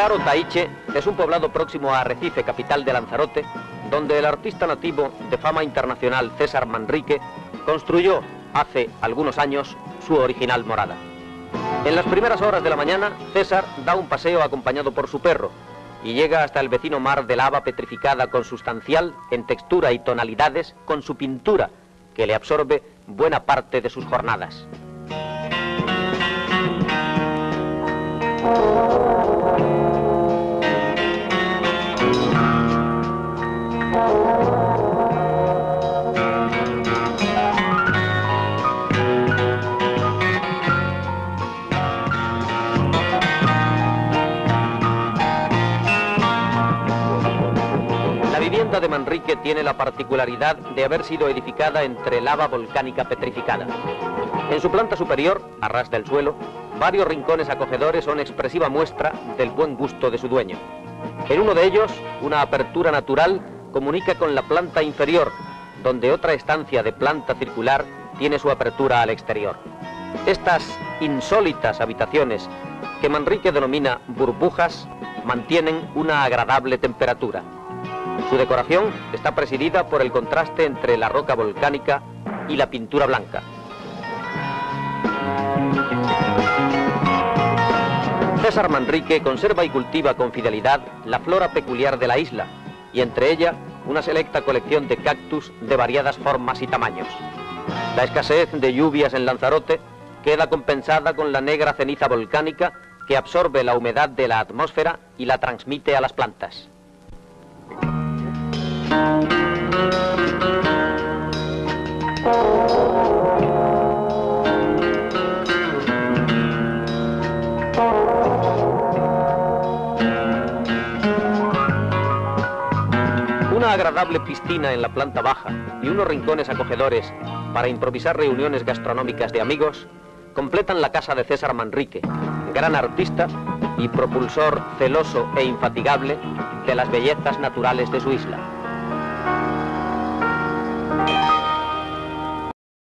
Faro Taiche es un poblado próximo a Arrecife, capital de Lanzarote, donde el artista nativo de fama internacional César Manrique construyó hace algunos años su original morada. En las primeras horas de la mañana, César da un paseo acompañado por su perro y llega hasta el vecino mar de lava petrificada consustancial en textura y tonalidades con su pintura, que le absorbe buena parte de sus jornadas. La vivienda de Manrique tiene la particularidad de haber sido edificada entre lava volcánica petrificada. En su planta superior, a ras del suelo, varios rincones acogedores son expresiva muestra del buen gusto de su dueño. En uno de ellos, una apertura natural comunica con la planta inferior, donde otra estancia de planta circular tiene su apertura al exterior. Estas insólitas habitaciones, que Manrique denomina burbujas, mantienen una agradable temperatura. Su decoración está presidida por el contraste entre la roca volcánica y la pintura blanca. César Manrique conserva y cultiva con fidelidad la flora peculiar de la isla y entre ella una selecta colección de cactus de variadas formas y tamaños. La escasez de lluvias en Lanzarote queda compensada con la negra ceniza volcánica que absorbe la humedad de la atmósfera y la transmite a las plantas. Una agradable piscina en la planta baja y unos rincones acogedores para improvisar reuniones gastronómicas de amigos completan la casa de César Manrique, gran artista y propulsor celoso e infatigable de las bellezas naturales de su isla. thank you.